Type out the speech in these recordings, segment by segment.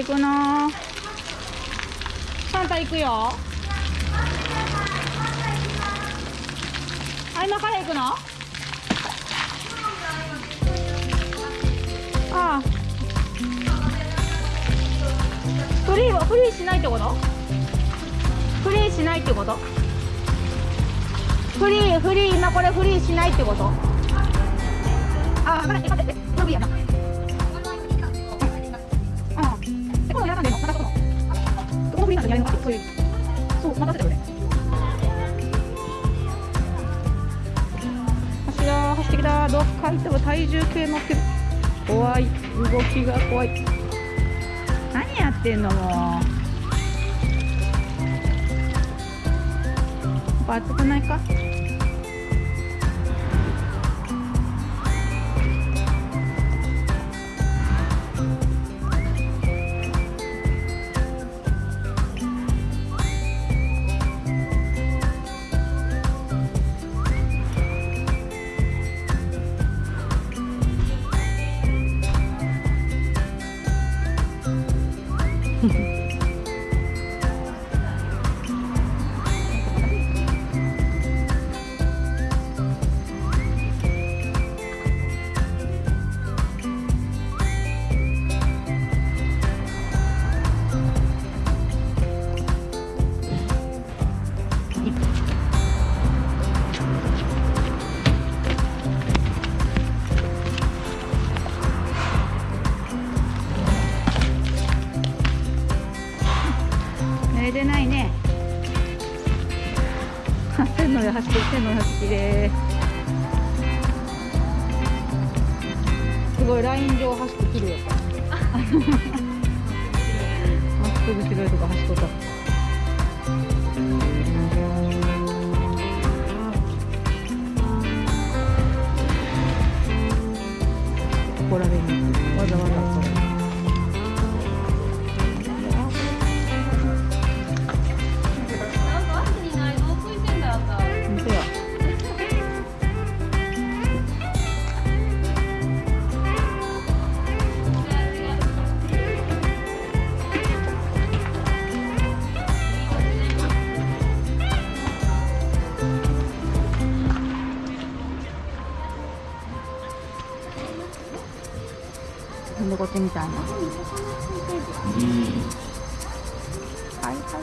行くのサンタ行くよ。あ今から行くの？ああ。フリーはフリーしないってこと？フリーしないってこと？フリーフリー今これフリーしないってこと？動きが怖い。何やってんのもう。暑くないか？線の上走ってきれすごいライン上走ってきるよまっすぐ白いとこ走っとった。ここら辺にわざわざ。嗯，拜拜。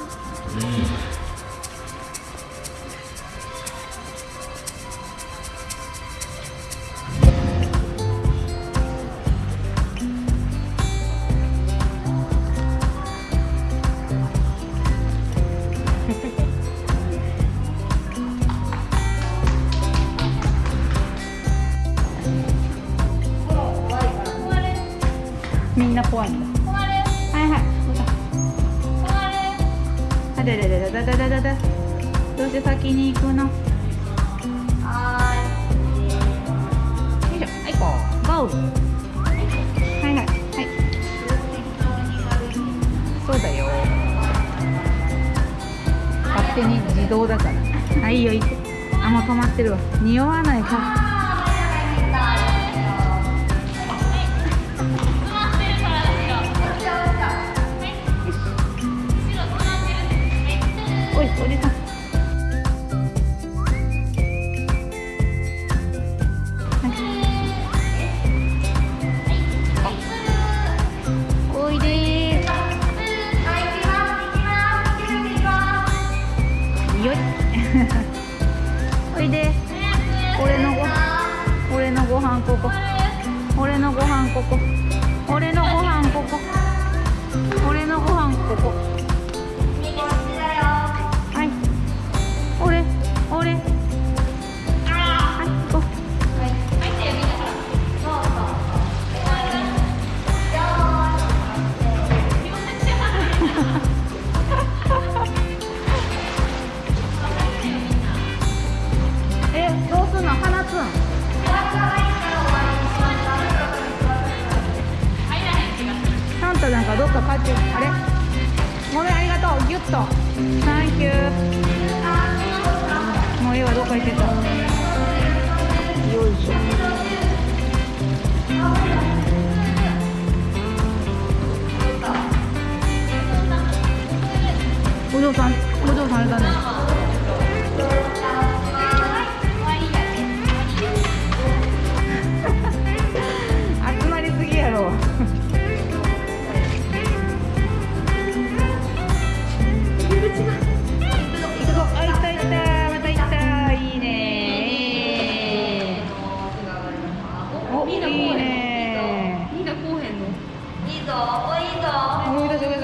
嗯。嘿嘿。怖いんだはいはい。あででででででででどうして先に行くの。はいよいしょ。はいこうゴーはいはい。はい。そうだよ。勝手に自動だから。はいいよいい。あもう止まってるわ。匂わないか。 더 있겠죠? 오조 단, 오조 달다네.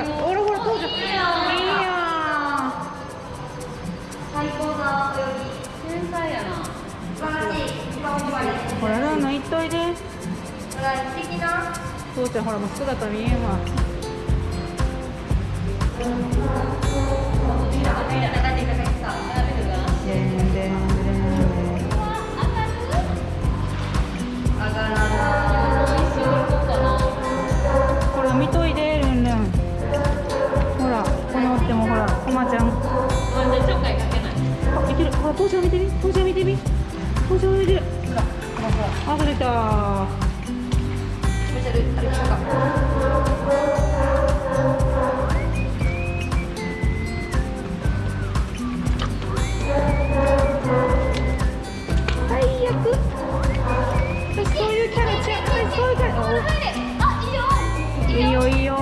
ほらほら登場いいな泳ぎ天才やな素晴らしい一番おまれんほらランナー行っといでほら素敵な父ちゃんほらもう姿見えんわあ出た。最悪。私そういうキャラちゃう。私そういうキャラ。おいいよ。いいよ。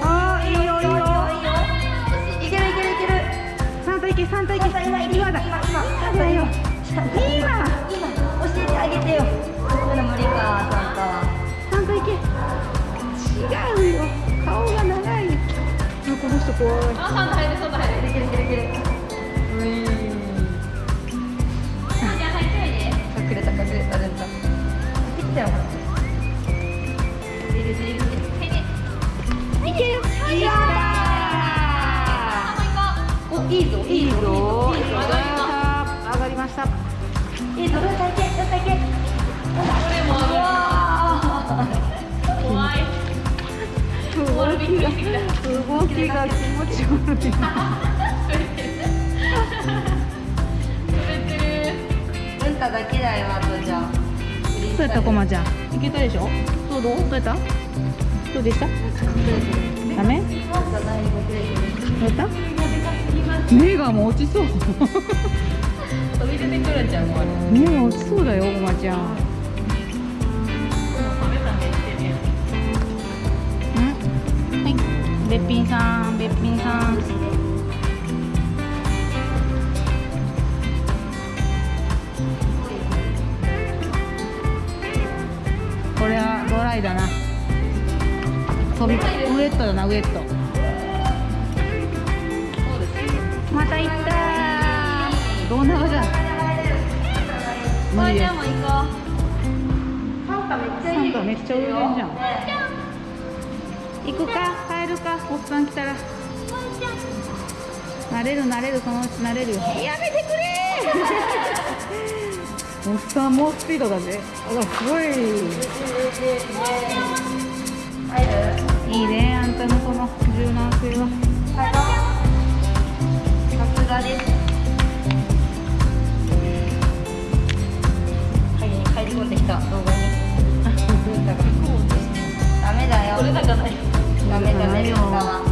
あーいいよ。いいよ。いけるいけるいける。サンタ行けサンタ行け今。だ。今。今まだ無理かサンタは。サンタ行け。違うよ。顔が長い。あこの人怖い。あサンタ入るサンタ入るいけるいけるいけるういじゃあ入っれた隠れた全然切ったよ。いけるいいいいぞーいいぞいいぞ。上がりました。いいぞどうした。いけ？どうしたいけ？動きが気持ち悪い滑ってるーうんただけだよあとじゃあそうやったコマちゃん。いけたでしょどうどうどうやった？どうでしたダメどうやった？目がもう落ちそう。飛び出てくるんちゃうもうあれ目が落ちそうだよコマちゃんべっぴんさんべっぴんさん。これはドライだな。飛びウエットだなウエット。また行ったどんなめっちゃサいじゃん。ね行くか。帰るか。おっさん来たら。なれるなれるそのうちなれるよ。やめてくれおっさんもうスピードだぜ。あらすごい。いいねあんたのこの柔軟性は。さすがです。入り込んできた。動画に。ダメだよ。那个